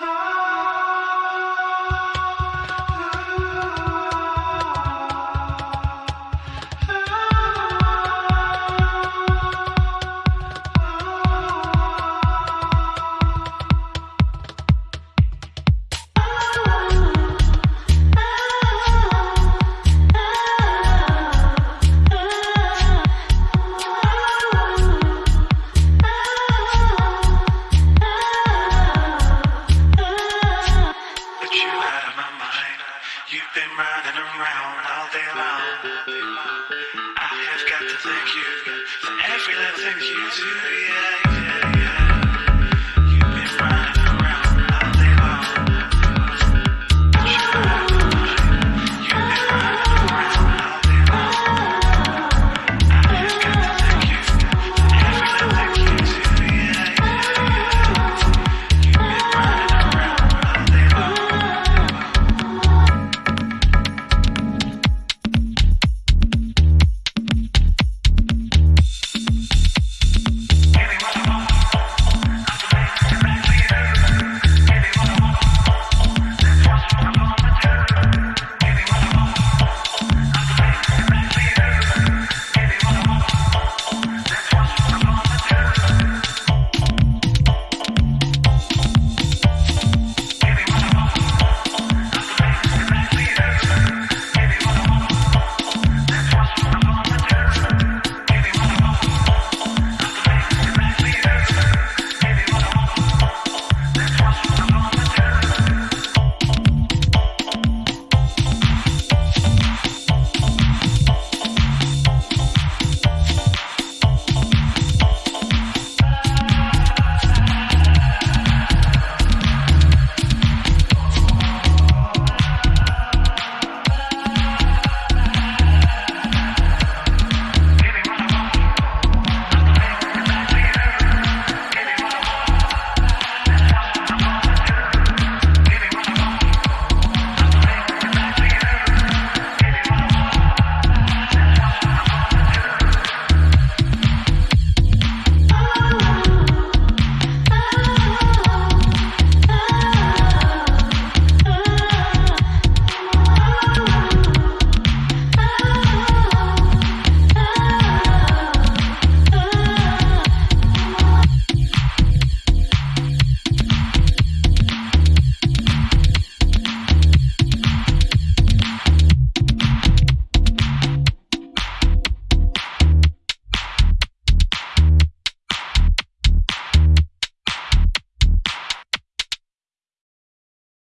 But Running around all day long. I have got to thank you for every little thing you do, yeah.